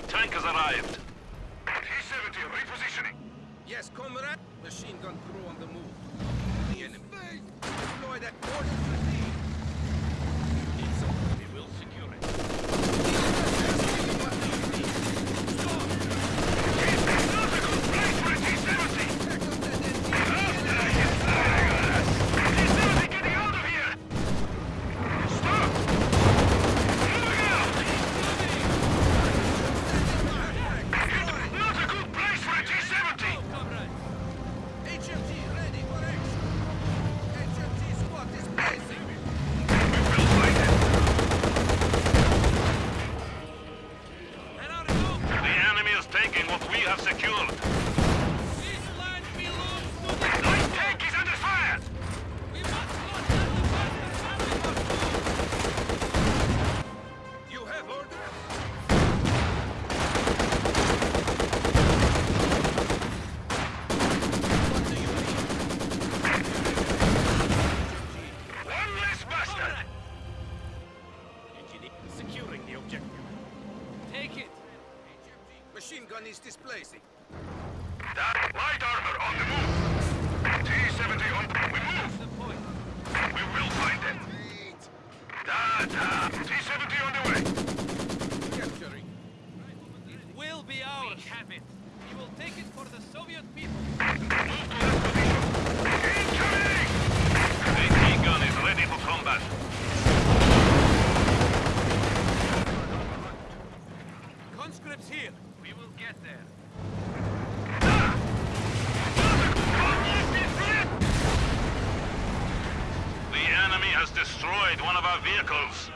tank has arrived. T-70 repositioning. Yes, comrade. Machine gun crew on the move. The enemy. Have secured. This land belongs to the Light tank is under fire. We must not let the bastard family move. You have orders? What do you need? One less bastard. Securing the objective. Take it. Machine gun is displacing. That light armor on the move. T-70 on. We move. The point. We will find it. Da da. T-70 on the way. Capturing. It will be ours. We have it. We will take it for the Soviet people. Move to that position. Incoming! AT gun is ready for combat. Conscripts here. We will get there. The enemy has destroyed one of our vehicles.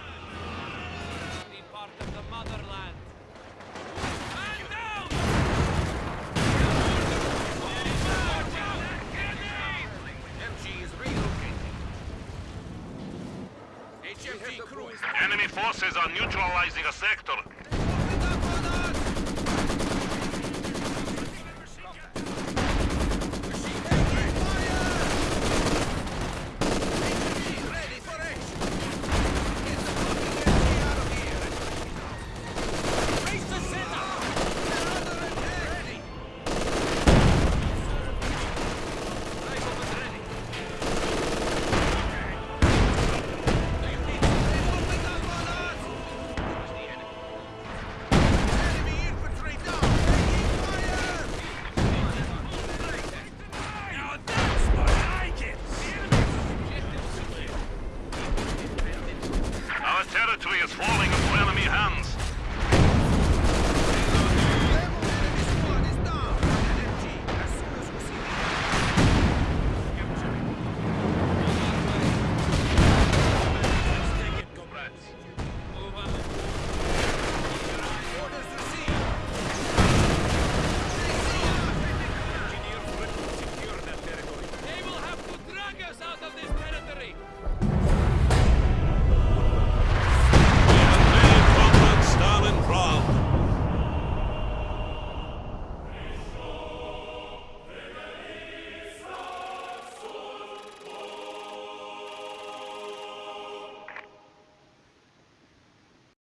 Be part of the motherland. Man down! MG is relocating. HMG crew is Enemy forces are neutralizing a sector. territory is falling apart.